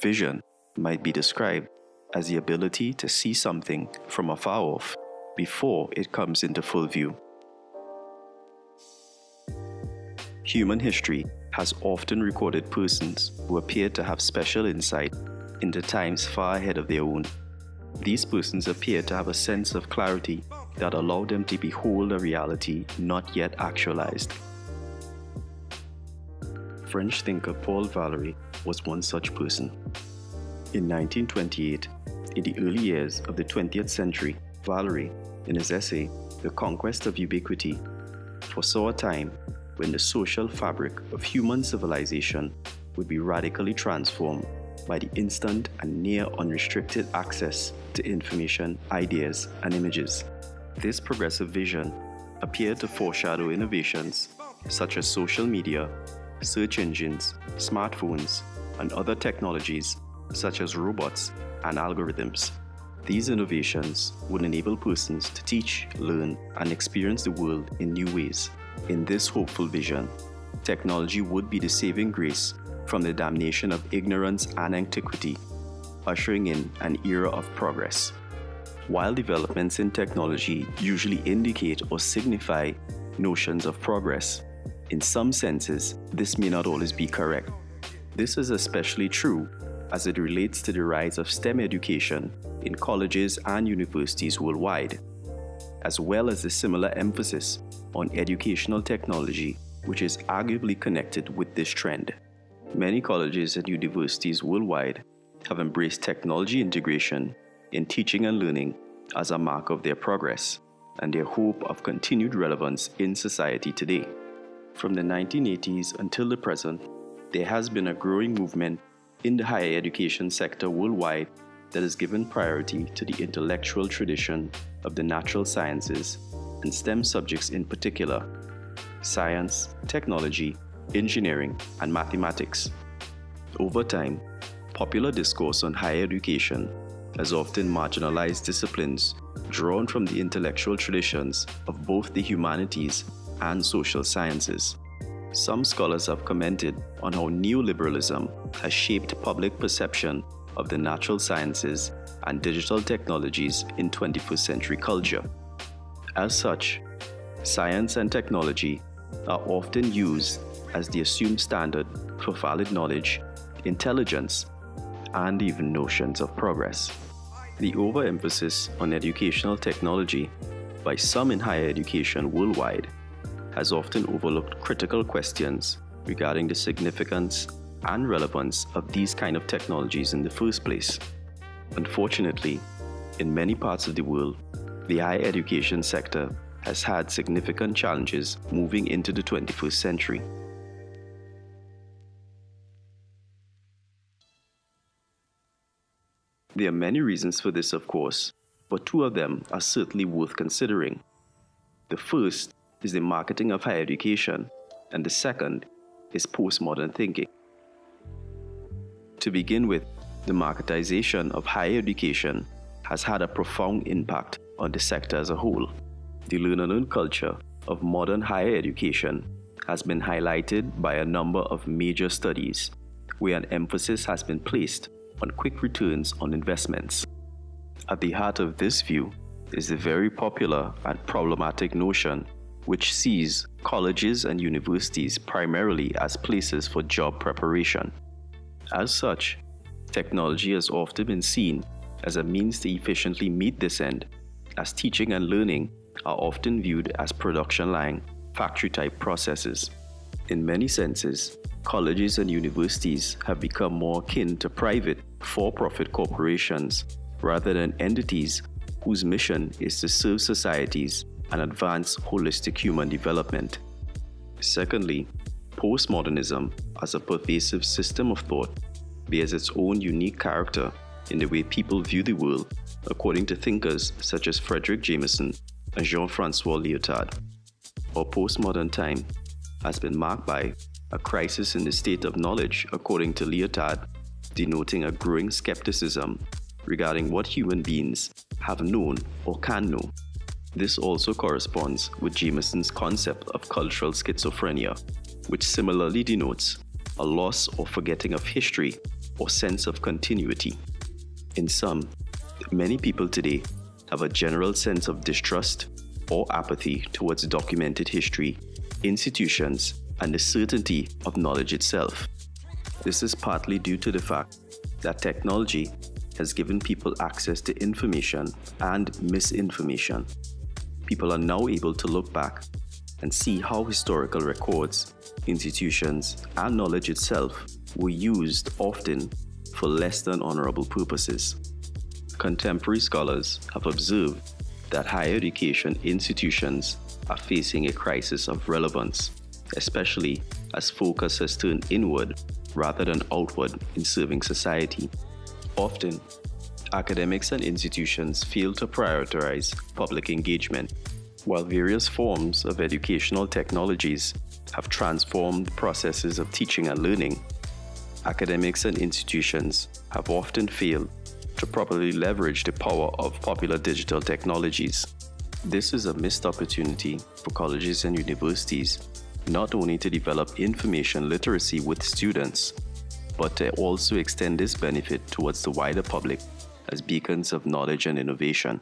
Vision might be described as the ability to see something from afar off before it comes into full view. Human history has often recorded persons who appear to have special insight into times far ahead of their own. These persons appear to have a sense of clarity that allowed them to behold a reality not yet actualized. French thinker Paul Valéry was one such person. In 1928, in the early years of the 20th century, Valéry, in his essay, The Conquest of Ubiquity, foresaw a time when the social fabric of human civilization would be radically transformed by the instant and near unrestricted access to information, ideas, and images. This progressive vision appeared to foreshadow innovations such as social media, search engines, smartphones, and other technologies such as robots and algorithms. These innovations would enable persons to teach, learn, and experience the world in new ways. In this hopeful vision, technology would be the saving grace from the damnation of ignorance and antiquity, ushering in an era of progress. While developments in technology usually indicate or signify notions of progress, in some senses, this may not always be correct. This is especially true as it relates to the rise of STEM education in colleges and universities worldwide, as well as the similar emphasis on educational technology, which is arguably connected with this trend. Many colleges and universities worldwide have embraced technology integration in teaching and learning as a mark of their progress and their hope of continued relevance in society today. From the 1980s until the present, there has been a growing movement in the higher education sector worldwide that has given priority to the intellectual tradition of the natural sciences and STEM subjects in particular science, technology, engineering, and mathematics. Over time, popular discourse on higher education has often marginalized disciplines drawn from the intellectual traditions of both the humanities and social sciences. Some scholars have commented on how neoliberalism has shaped public perception of the natural sciences and digital technologies in 21st century culture. As such, science and technology are often used as the assumed standard for valid knowledge, intelligence, and even notions of progress. The overemphasis on educational technology by some in higher education worldwide has often overlooked critical questions regarding the significance and relevance of these kind of technologies in the first place. Unfortunately, in many parts of the world, the higher education sector has had significant challenges moving into the 21st century. There are many reasons for this, of course, but two of them are certainly worth considering. The first is the marketing of higher education, and the second is postmodern thinking. To begin with, the marketization of higher education has had a profound impact on the sector as a whole. The learn and culture of modern higher education has been highlighted by a number of major studies where an emphasis has been placed on quick returns on investments. At the heart of this view is the very popular and problematic notion which sees colleges and universities primarily as places for job preparation. As such, technology has often been seen as a means to efficiently meet this end, as teaching and learning are often viewed as production line, factory type processes. In many senses, colleges and universities have become more akin to private, for profit corporations rather than entities whose mission is to serve societies and advance holistic human development. Secondly, postmodernism as a pervasive system of thought bears its own unique character in the way people view the world, according to thinkers such as Fredric Jameson and Jean-Francois Lyotard. Our postmodern time has been marked by a crisis in the state of knowledge, according to Lyotard, denoting a growing skepticism regarding what human beings have known or can know this also corresponds with Jameson's concept of cultural schizophrenia, which similarly denotes a loss or forgetting of history or sense of continuity. In sum, many people today have a general sense of distrust or apathy towards documented history, institutions, and the certainty of knowledge itself. This is partly due to the fact that technology has given people access to information and misinformation. People are now able to look back and see how historical records, institutions, and knowledge itself were used often for less than honorable purposes. Contemporary scholars have observed that higher education institutions are facing a crisis of relevance, especially as focus has turned inward rather than outward in serving society. Often, academics and institutions fail to prioritize public engagement, while various forms of educational technologies have transformed processes of teaching and learning. Academics and institutions have often failed to properly leverage the power of popular digital technologies. This is a missed opportunity for colleges and universities not only to develop information literacy with students, but to also extend this benefit towards the wider public as beacons of knowledge and innovation.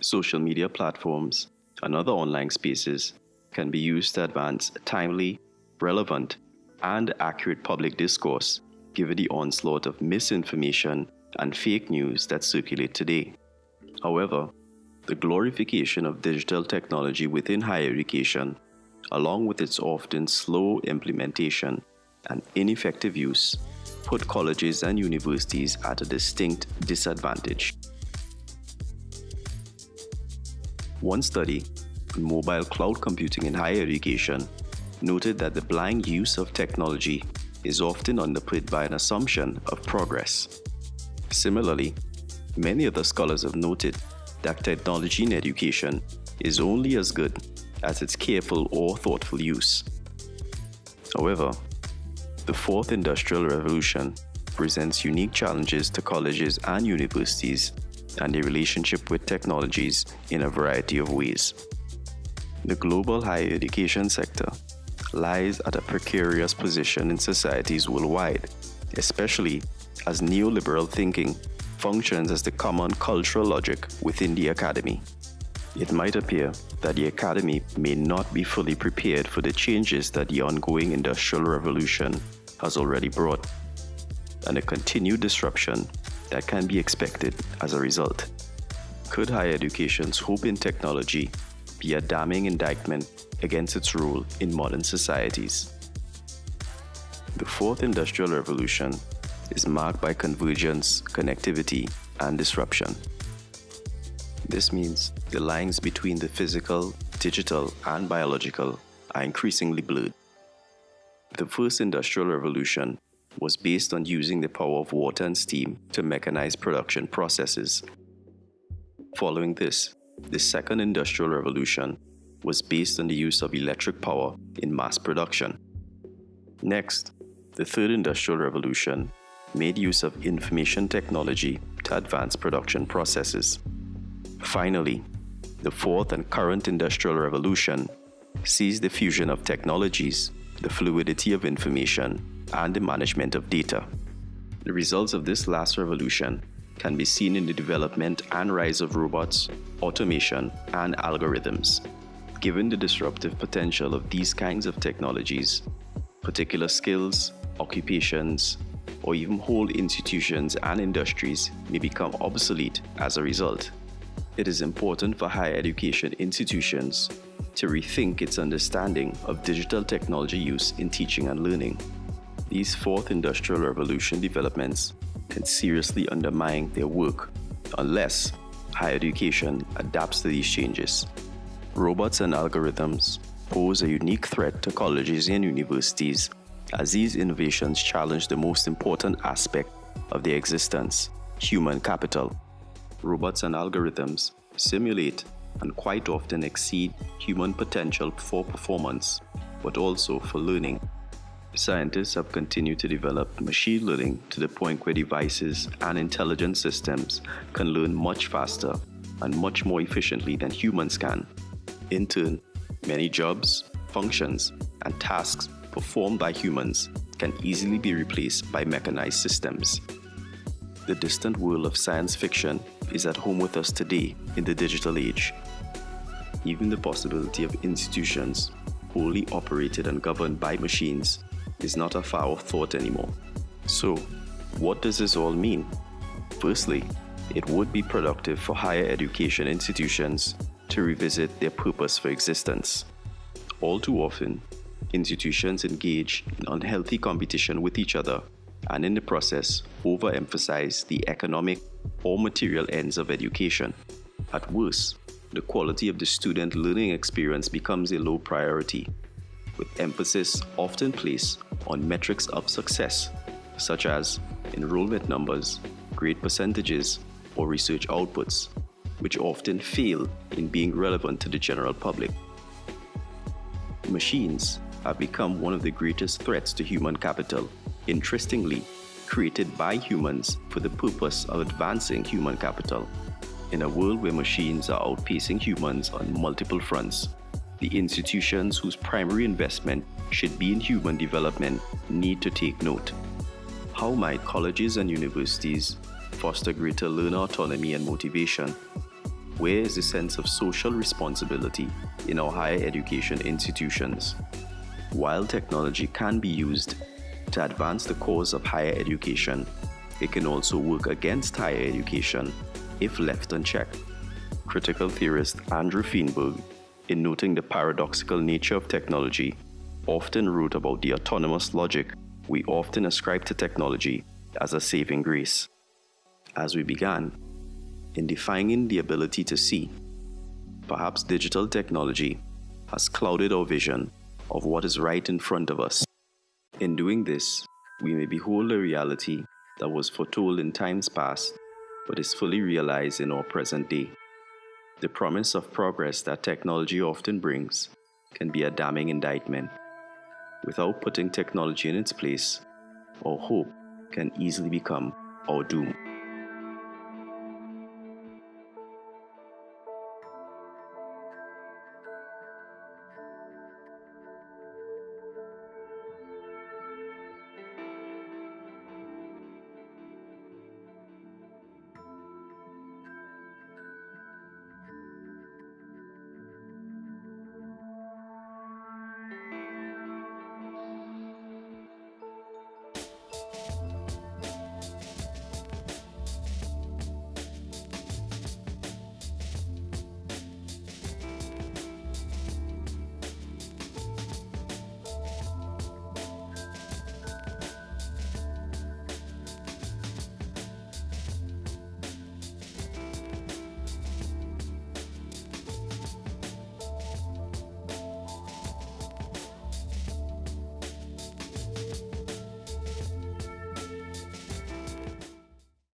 Social media platforms and other online spaces can be used to advance timely, relevant, and accurate public discourse given the onslaught of misinformation and fake news that circulate today. However, the glorification of digital technology within higher education, along with its often slow implementation and ineffective use, put colleges and universities at a distinct disadvantage. One study mobile cloud computing in higher education noted that the blind use of technology is often underpinned by an assumption of progress. Similarly, many other scholars have noted that technology in education is only as good as its careful or thoughtful use. However, the fourth industrial revolution presents unique challenges to colleges and universities and their relationship with technologies in a variety of ways. The global higher education sector lies at a precarious position in societies worldwide, especially as neoliberal thinking functions as the common cultural logic within the academy. It might appear that the academy may not be fully prepared for the changes that the ongoing industrial revolution has already brought, and the continued disruption that can be expected as a result. Could higher education's hope in technology be a damning indictment against its role in modern societies? The fourth industrial revolution is marked by convergence, connectivity, and disruption. This means the lines between the physical, digital, and biological are increasingly blurred. The first industrial revolution was based on using the power of water and steam to mechanize production processes. Following this, the second industrial revolution was based on the use of electric power in mass production. Next, the third industrial revolution made use of information technology to advance production processes. Finally, the fourth and current industrial revolution sees the fusion of technologies, the fluidity of information, and the management of data. The results of this last revolution can be seen in the development and rise of robots, automation, and algorithms. Given the disruptive potential of these kinds of technologies, particular skills, occupations, or even whole institutions and industries may become obsolete as a result. It is important for higher education institutions to rethink its understanding of digital technology use in teaching and learning. These fourth industrial revolution developments can seriously undermine their work unless higher education adapts to these changes. Robots and algorithms pose a unique threat to colleges and universities as these innovations challenge the most important aspect of their existence, human capital. Robots and algorithms simulate and quite often exceed human potential for performance, but also for learning. Scientists have continued to develop machine learning to the point where devices and intelligent systems can learn much faster and much more efficiently than humans can. In turn, many jobs, functions, and tasks performed by humans can easily be replaced by mechanized systems. The distant world of science fiction is at home with us today in the digital age. Even the possibility of institutions wholly operated and governed by machines is not a far off thought anymore. So, what does this all mean? Firstly, it would be productive for higher education institutions to revisit their purpose for existence. All too often, institutions engage in unhealthy competition with each other and in the process overemphasize the economic or material ends of education. At worst, the quality of the student learning experience becomes a low priority, with emphasis often placed on metrics of success, such as enrollment numbers, grade percentages, or research outputs, which often fail in being relevant to the general public. Machines have become one of the greatest threats to human capital, interestingly, created by humans for the purpose of advancing human capital. In a world where machines are outpacing humans on multiple fronts, the institutions whose primary investment should be in human development need to take note. How might colleges and universities foster greater learner autonomy and motivation? Where is the sense of social responsibility in our higher education institutions? While technology can be used to advance the cause of higher education, it can also work against higher education if left unchecked. Critical theorist Andrew Feenberg, in noting the paradoxical nature of technology, often wrote about the autonomous logic we often ascribe to technology as a saving grace. As we began, in defining the ability to see, perhaps digital technology has clouded our vision of what is right in front of us. In doing this, we may behold a reality that was foretold in times past, but is fully realized in our present day. The promise of progress that technology often brings can be a damning indictment. Without putting technology in its place, our hope can easily become our doom.